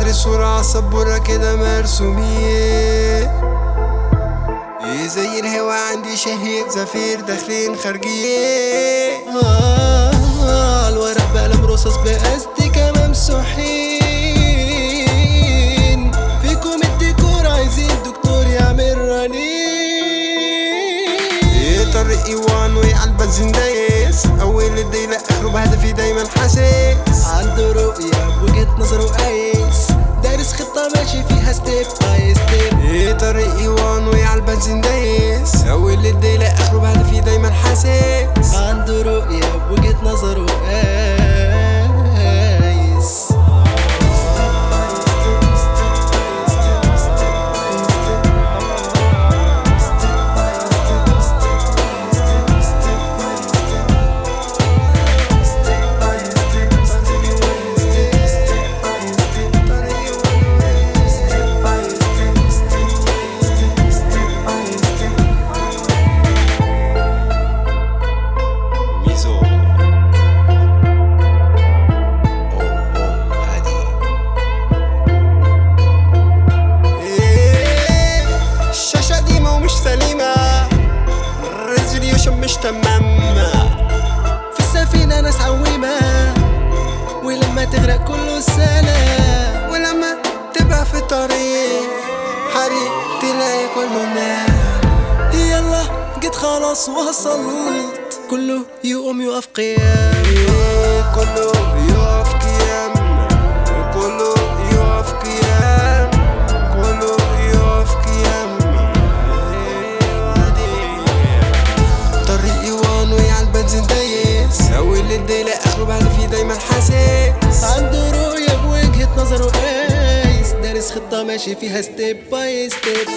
الصورة عالسبورة كده مرسومين إيه زي الهوا عندي شهيق زفير داخلين خارجين. آه آه الورق بقلم رصاص بأستيكة ممسوحين فيكم الديكور عايزين دكتور يعمل رنين. إيه طريق إيوان وعلى البنزين دايس أول الليلة اخره بهدفي دايما حاسس الريزوليوشن مش تمام. في السفينة ناس عويمة ولما تغرق كله سلام ولما تبقى في طريق حريق تلاقي كله نام يلا جيت خلاص وصلت. كله يقوم يقف قيام كله اول الليلة اخره بعد فيه دايما حاسس. عنده رؤية بوجهة نظره قايس دارس خطة ماشي فيها step by step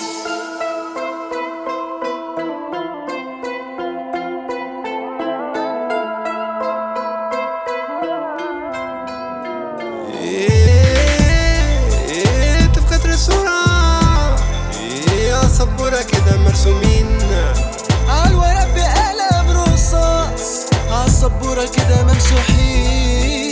يا صبورة كده مرسومين. عالسبورة كده ممسوحين.